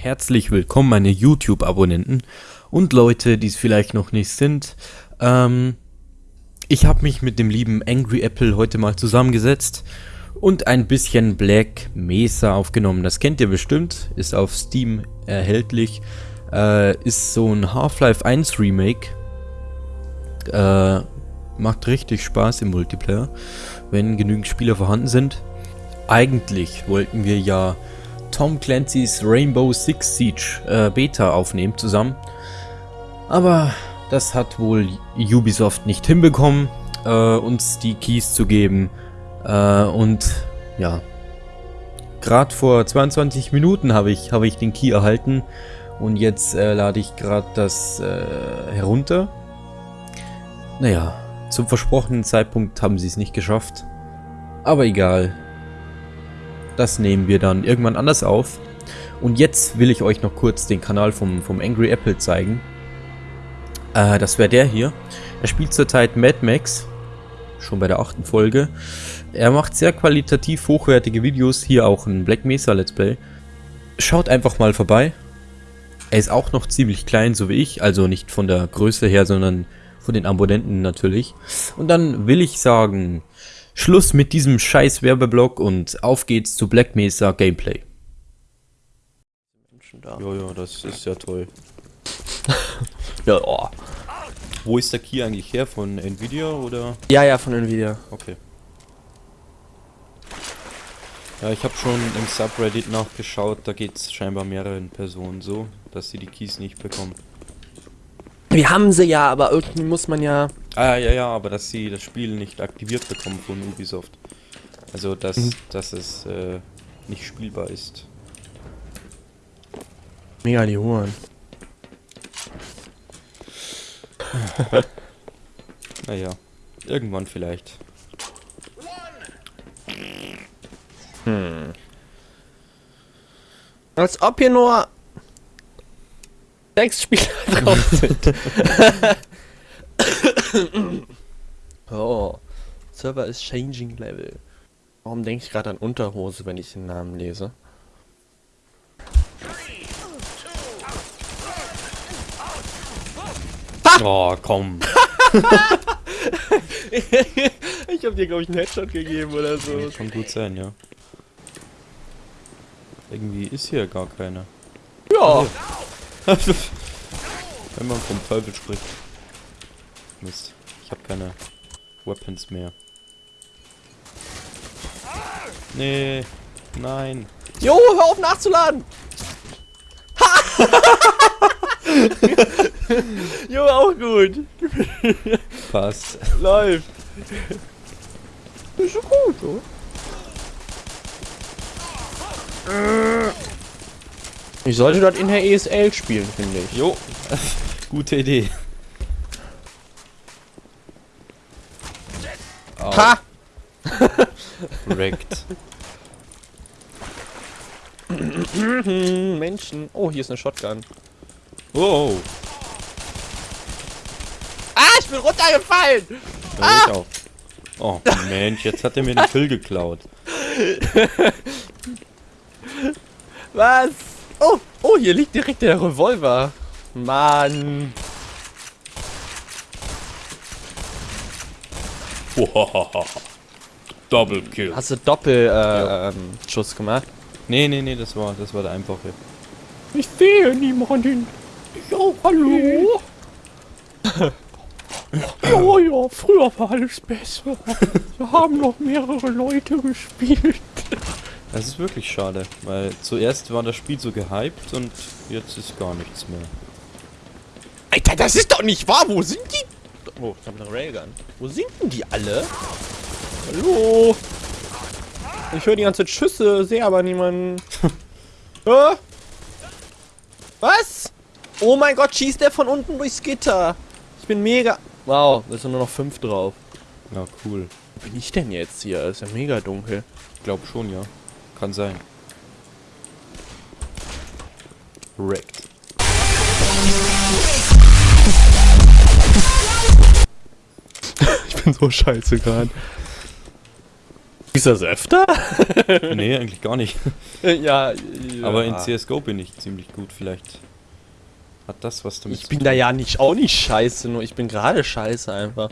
Herzlich willkommen, meine YouTube-Abonnenten und Leute, die es vielleicht noch nicht sind. Ähm, ich habe mich mit dem lieben Angry Apple heute mal zusammengesetzt und ein bisschen Black Mesa aufgenommen. Das kennt ihr bestimmt, ist auf Steam erhältlich. Äh, ist so ein Half-Life 1 Remake. Äh, macht richtig Spaß im Multiplayer, wenn genügend Spieler vorhanden sind. Eigentlich wollten wir ja Tom Clancy's Rainbow Six Siege äh, Beta aufnehmen zusammen. Aber das hat wohl Ubisoft nicht hinbekommen, äh, uns die Keys zu geben. Äh, und ja, gerade vor 22 Minuten habe ich, hab ich den Key erhalten. Und jetzt äh, lade ich gerade das äh, herunter. Naja, zum versprochenen Zeitpunkt haben sie es nicht geschafft. Aber egal, das nehmen wir dann irgendwann anders auf. Und jetzt will ich euch noch kurz den Kanal vom, vom Angry Apple zeigen. Äh, das wäre der hier. Er spielt zurzeit Mad Max. Schon bei der achten Folge. Er macht sehr qualitativ hochwertige Videos. Hier auch ein Black Mesa Let's Play. Schaut einfach mal vorbei. Er ist auch noch ziemlich klein, so wie ich. Also nicht von der Größe her, sondern von den Abonnenten natürlich. Und dann will ich sagen, Schluss mit diesem scheiß Werbeblock und auf geht's zu Black Mesa Gameplay. Ja, ja, das ist ja toll. ja, oh. Wo ist der Key eigentlich her? Von Nvidia oder? Ja, ja, von Nvidia. Okay. Ja, ich habe schon im Subreddit nachgeschaut, da geht es scheinbar mehreren Personen so, dass sie die Keys nicht bekommen. Wir haben sie ja, aber irgendwie muss man ja Ah, ja, ja, aber dass sie das Spiel nicht aktiviert bekommen von Ubisoft. Also, dass, mhm. dass es äh, nicht spielbar ist. Mega die Huren. naja, irgendwann vielleicht. Hm. Als ob hier nur sechs Spieler drauf sind. oh. Server ist changing level. Warum denke ich gerade an Unterhose, wenn ich den Namen lese? Oh, komm. ich habe dir, glaube ich, einen Headshot gegeben oder so. Kann gut sein, ja. Irgendwie ist hier gar keiner. Ja. Wenn man vom Teufel spricht. Mist. Ich habe keine Weapons mehr. Nee. Nein. Jo, hör auf nachzuladen! jo, auch gut. Passt. Läuft. Ist so gut, so. Ich sollte dort in der ESL spielen, finde ich. Jo. Gute Idee. Wrecked. Menschen. Oh, hier ist eine Shotgun. Oh. Ah, ich bin runtergefallen! Ja, ah! Ich auch. Oh, Mensch, jetzt hat er mir den Kill geklaut. Was? Oh, oh, hier liegt direkt der Revolver. Mann. Double Kill. Hast du Doppel äh, ja. ähm, Schuss gemacht? Nee, nee, nee, das war das war der einfache. Ich sehe niemanden. Ich auch, hallo? ja, ja, früher war alles besser. Wir haben noch mehrere Leute gespielt. Das ist wirklich schade, weil zuerst war das Spiel so gehypt und jetzt ist gar nichts mehr. Alter, das ist doch nicht wahr! Wo sind die Oh, ich habe eine Railgun. Wo sind denn die alle? Hallo? Ich höre die ganze Schüsse, sehe aber niemanden. äh? Was? Oh mein Gott, schießt der von unten durchs Gitter. Ich bin mega... Wow, da sind nur noch fünf drauf. Ja, cool. Wo bin ich denn jetzt hier? ist ja mega dunkel. Ich glaube schon, ja. Kann sein. Wrecked. bin so scheiße gerade. Ist das öfter? nee, eigentlich gar nicht. ja, Spiele. Aber in. CSGO bin ich ziemlich gut. Vielleicht hat das was damit Ich bin da ja nicht auch nicht scheiße, nur ich bin gerade scheiße einfach.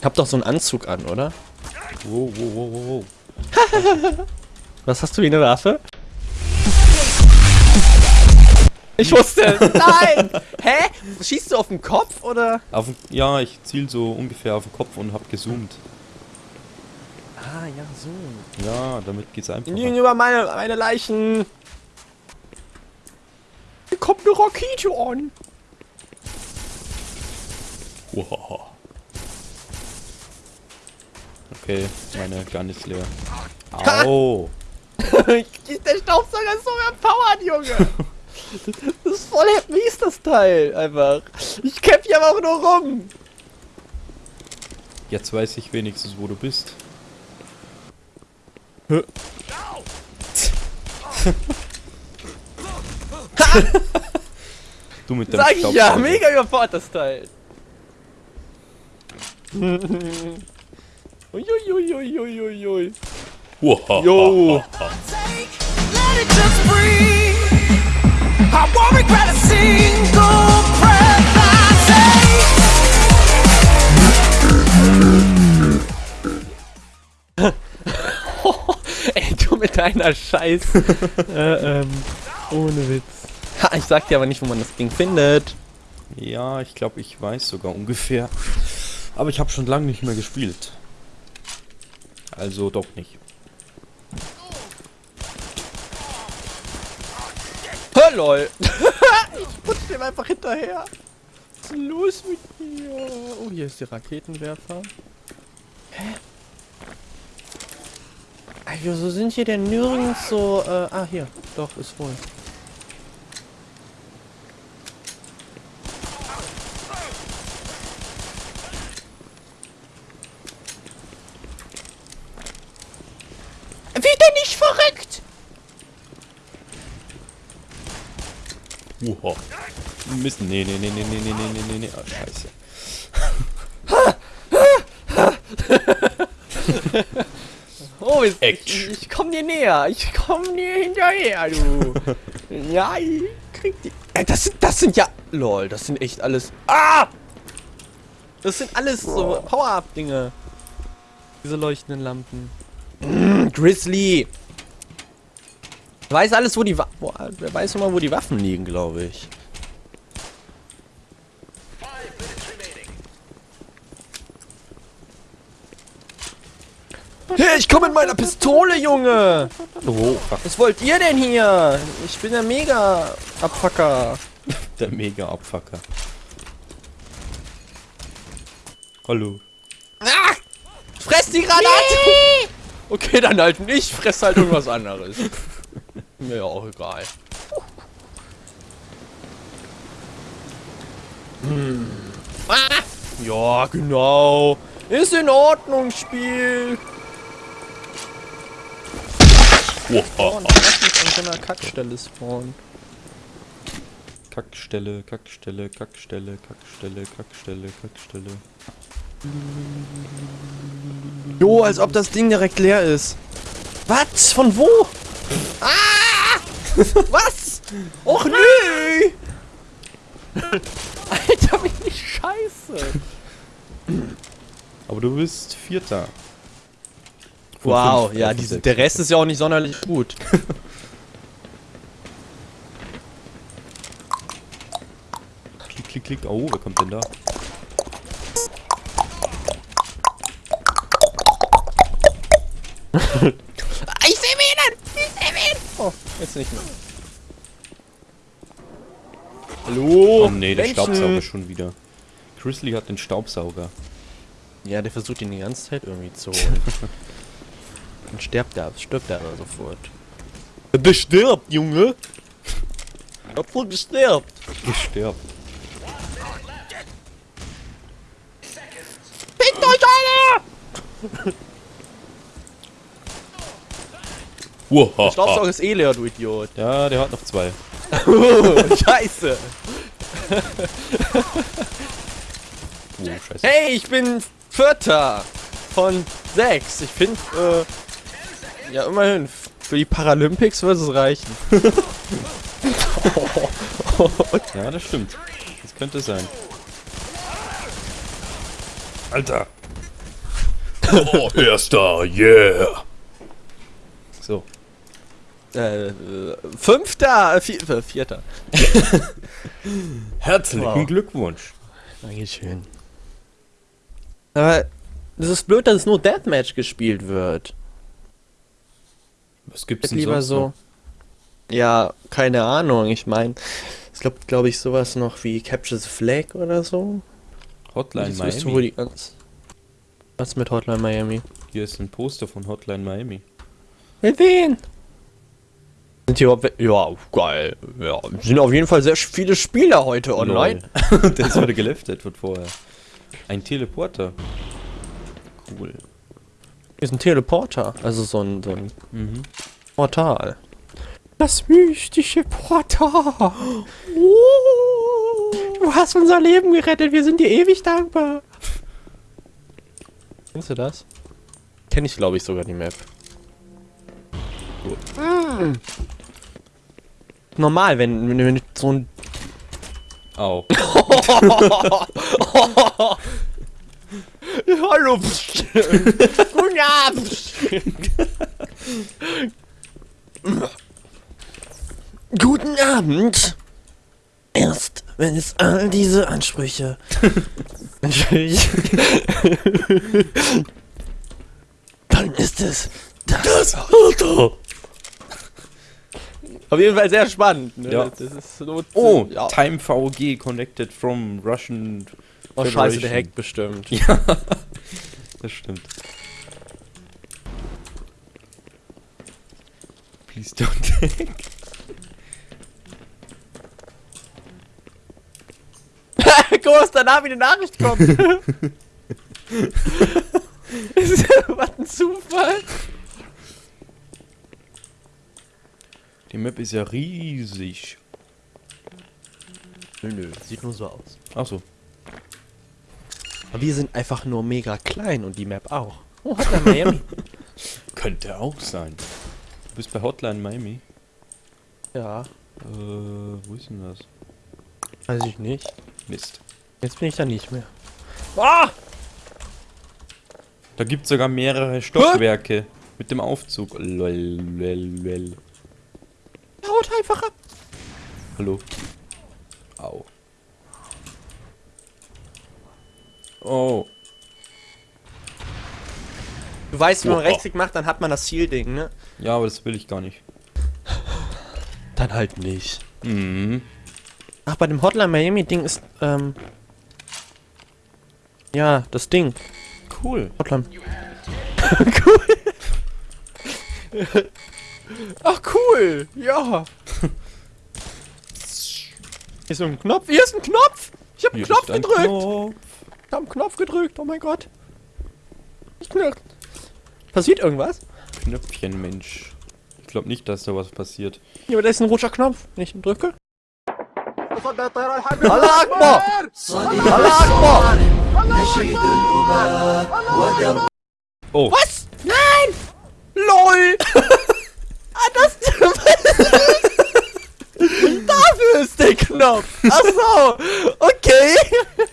Ich hab doch so einen Anzug an, oder? Wow, wow, wow, wow, wow. Was hast du wie eine Waffe? Ich wusste. Nein! Hä? Schießt du auf den Kopf oder? Auf, ja, ich ziel so ungefähr auf den Kopf und hab gezoomt. Ah, ja, so. Ja, damit geht's einfacher. Gegenüber meine, meine Leichen. Hier kommt eine Rakete an. Wow. Okay, meine Gun ist leer. Au! Der Staubsauger ist so überpowered, Junge. Das ist voll mies, das Teil. Einfach. Ich kämpf hier aber auch nur rum. Jetzt weiß ich wenigstens, wo du bist. du mit deinem Sag ich ja, mega überfordert das Teil. Uiuiuiuiuiui. Wow. Jo. Ey, du mit deiner Scheiß. äh, ähm, ohne Witz. Ha, ich sag dir aber nicht, wo man das Ding findet. Ja, ich glaube, ich weiß sogar ungefähr. Aber ich habe schon lange nicht mehr gespielt. Also doch nicht. Lol. ich putz dem einfach hinterher. Was ist los mit dir? Oh, hier ist der Raketenwerfer. Hä? Ey, wieso sind hier denn nirgends so, äh, ah, hier. Doch, ist voll. Mist. Nee, nee, nee, nee, nee, nee, nee, nee, nee, nee. Ah, scheiße. Oh, ich, ich, ich komm dir näher. Ich komm dir hinterher, du. ja, ich krieg die. Ey, das sind, das sind ja. Lol, das sind echt alles. Ah! Das sind alles so Power-Up-Dinge. Diese leuchtenden Lampen. Mm, Grizzly! Weiß alles, wo die Wa wo, Wer weiß immer, wo die Waffen liegen, glaube ich. Ich komme mit meiner Pistole, Junge! Oh, fuck. Was wollt ihr denn hier? Ich bin der Mega-Abfucker. Der Mega-Abfucker. Hallo. Ah! Fress die Granate! Okay, dann halt nicht. Fress halt irgendwas anderes. Mir ja auch egal. Hm. Ah! Ja, genau. Ist in Ordnung, Spiel. Oh, Wow. lass mich an so einer Kackstelle spawnen. Kackstelle, Kackstelle, Kackstelle, Kackstelle, Kackstelle, Kackstelle. Jo, als ob das Ding direkt leer ist. Was? Von wo? Ah! Was? Och nö! Alter, bin ich scheiße. Aber du bist Vierter. Von Wow, fünf, ja, diese, sechs. der Rest ist ja auch nicht sonderlich gut. Klick, klick, klick. Oh, wer kommt denn da? Ich seh ihn! Ich seh ihn! Oh, jetzt nicht mehr. Hallo? Oh nee, der Menschen. Staubsauger schon wieder. Grizzly hat den Staubsauger. Ja, der versucht ihn die ganze Zeit irgendwie zu holen. Dann stirbt er, stirbt er sofort. Der stirbt, Junge! Hab wohl gestirbt! Gestirbt. Fickt euch alle! Wow. Staubsauger ist eh leer, du Idiot. Ja, der hat noch zwei. Scheiße! Oh, scheiße. Hey, ich bin Vierter von sechs. Ich finde, äh, Ja, immerhin. Für die Paralympics wird es reichen. Ja, das stimmt. Das könnte sein. Alter! Oh, erster, yeah. So. Äh, äh, fünfter, äh, vier, äh, vierter. Herzlichen Wow. Glückwunsch. Dankeschön. Aber das ist blöd, dass es nur Deathmatch gespielt wird. Was gibt's denn lieber so. noch? Ja, keine Ahnung. Ich meine, es gibt, glaube ich, sowas noch wie Capture the Flag oder so. Hotline Das wüsste wohl Miami. die ganz. Was mit Hotline Miami? Hier ist ein Poster von Hotline Miami. Mit wen? Sind hier Ja, geil. Ja, sind auf jeden Fall sehr viele Spieler heute online. Der ist heute geleftet wird vorher. Ein Teleporter. Cool. Hier ist ein Teleporter. Also so ein, so ein Mhm. Portal. Das mystische Portal. Du hast unser Leben gerettet. Wir sind dir ewig dankbar. Kennst du das? Kenn ich, glaube ich, sogar die Map. Gut. Mm. Normal, wenn, wenn, wenn so ein Au. Hallo. Guten Abend. Guten Abend. Erst wenn es all diese Ansprüche dann ist es das Auto. Auf jeden Fall sehr spannend. Ne? Ja. Das ist so, Oh, ja. Time VG connected from Russian. Oh, scheiße, der hackt bestimmt. Ja, das stimmt. Please don't hack. Guck mal, was danach wie eine Nachricht kommt. was ein Zufall. Die Map ist ja riesig. Nö, nö, sieht nur so aus. Achso. Aber wir sind einfach nur mega klein und die Map auch. Oh, hat er Miami? Könnte auch sein. Du bist bei Hotline Miami. ja, Äh, wo ist denn das? weiß ich nicht. Mist. Jetzt bin ich da nicht mehr. Ah! Da gibt es sogar mehrere Stockwerke mit dem Aufzug. Lol, lol, lol. Haut einfach ab. Hallo. Au. Oh. Du weißt, wenn man Oh. Rechtsklick macht, dann hat man das Zielding, ne? Ja, aber das will ich gar nicht. Dann halt nicht. Mhm. Ach, bei dem Hotline Miami Ding ist, ähm... Ja, das Ding. Cool. Hotline. cool. Ach, cool. Ja. Hier ist so ein Knopf. Hier ist ein Knopf. Ich hab einen Hier Knopf ist ein gedrückt. Knopf. Ich hab einen Knopf gedrückt. Oh mein Gott. Ich knirrt. Passiert irgendwas? Knöpfchen, Mensch. Ich glaube nicht, dass da was passiert. Ja, aber da ist ein roter Knopf. Wenn ich ihn drücke. Allah Akbar! Allah Akbar! Oh, Was? Nein! LOL! ah, das... Dafür ist der Knopf! Ach so! Okay!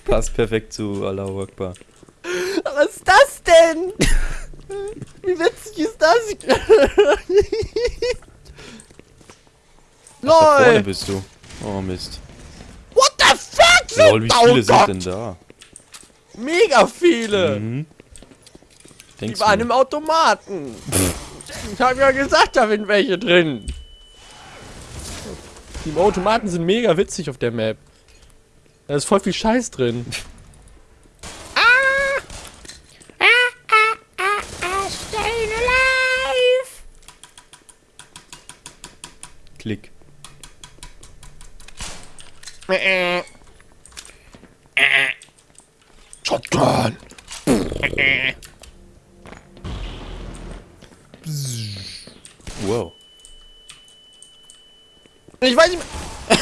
passt perfekt zu Allahu Akbar. Was ist das denn? Wie witzig ist das? Da vorne LOL! bist du. Oh Mist. What the fuck? Lol, wie oh viele Gott, sind denn da? Mega viele! Mhm. Die waren du? im Automaten. Ich hab ja gesagt, da sind welche drin. Die Automaten sind mega witzig auf der Map. Da ist voll viel Scheiß drin. Klick. Shotgun! Wow. Ich weiß nicht mehr.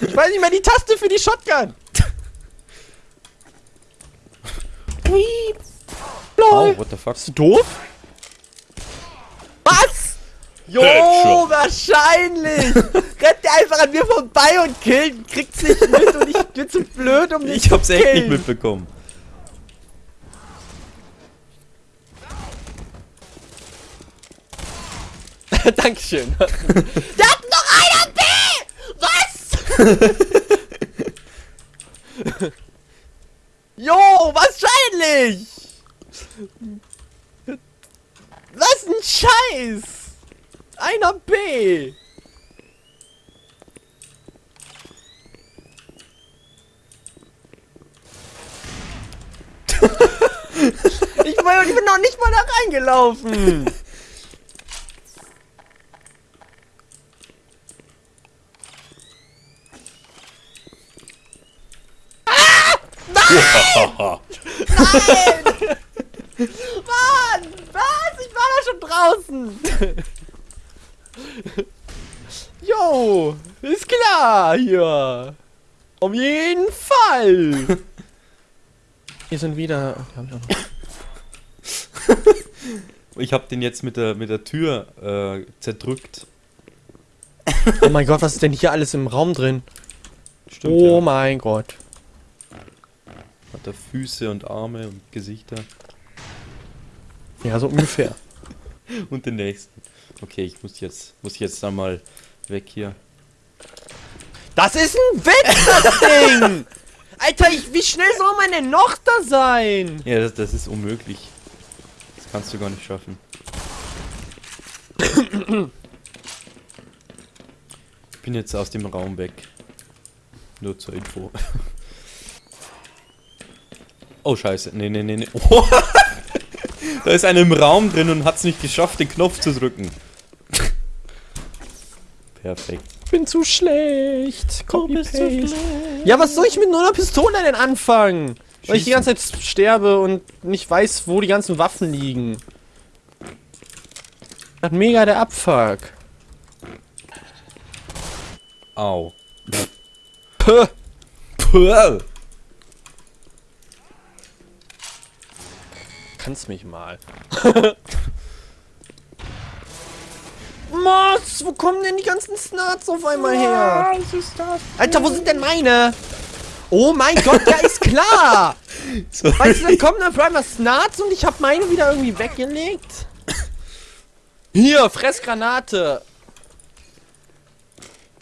ich weiß nicht mehr die Taste für die Shotgun. Oh, what the fuck? Bist du doof? Was? Jo, wahrscheinlich! Rennt der einfach an mir vorbei und killt, kriegt's nicht mit und ich bin zu blöd, um den Ich hab's zu echt nicht mitbekommen. Dankeschön. da hat noch einer B! Was? jo, wahrscheinlich! Was ein Scheiß! Einer B! ich, bin, ich bin noch nicht mal da reingelaufen! Mann! Was? Ich war doch schon draußen! Jo! Ist klar hier! Auf jeden Fall! Hier sind wieder. Okay, hab ich auch noch. Ich hab den jetzt mit der, mit der Tür äh, zerdrückt. Oh mein Gott, was ist denn hier alles im Raum drin? Stimmt, oh ja. mein Gott. Hat er Füße und Arme und Gesichter. Ja, so ungefähr. Und den nächsten. Okay, ich muss jetzt, muss jetzt dann mal weg hier. Das ist ein Witz, das Ding! Alter, ich, wie schnell soll man denn noch da sein? Ja, das, das ist unmöglich. Das kannst du gar nicht schaffen. Ich bin jetzt aus dem Raum weg. Nur zur Info. Oh, scheiße. Nee, nee, nee, nee. Oh. Da ist einer im Raum drin und hat es nicht geschafft, den Knopf zu drücken. Perfekt. bin zu schlecht. Copy paste. Ja, was soll ich mit nur einer Pistole denn anfangen? Weil ich die ganze Zeit sterbe und nicht weiß, wo die ganzen Waffen liegen. Das hat mega der Abfuck. Au. Puh. Puh. Kannst mich mal. Was? Wo kommen denn die ganzen Snarts auf einmal her? Was ist das? Alter, wo sind denn meine? Oh mein Gott, ja ist klar! So, Weißt du, dann kommen dann Primer Snarts und ich habe meine wieder irgendwie weggelegt. Hier, Fressgranate.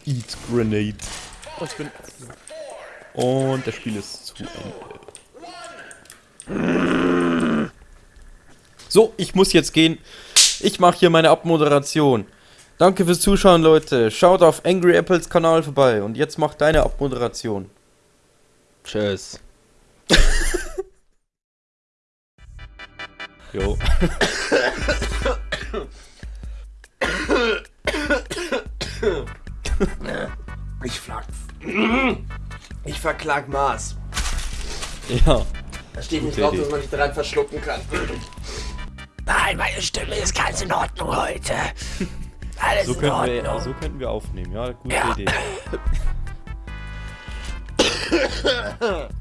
Eat Grenade. Oh, ich bin Und das Spiel ist zu Ende. So, ich muss jetzt gehen. Ich mache hier meine Abmoderation. Danke fürs Zuschauen, Leute. Schaut auf Angry Apples Kanal vorbei. Und jetzt mach deine Abmoderation. Tschüss. Jo. Ich flag. Ich verklag Mars. Ja. Da steht nicht drauf, dass man sich daran verschlucken kann. Nein, meine Stimme ist ganz in Ordnung heute. Alles So in Ordnung. wir, so könnten wir aufnehmen. Ja, gute Ja. Idee.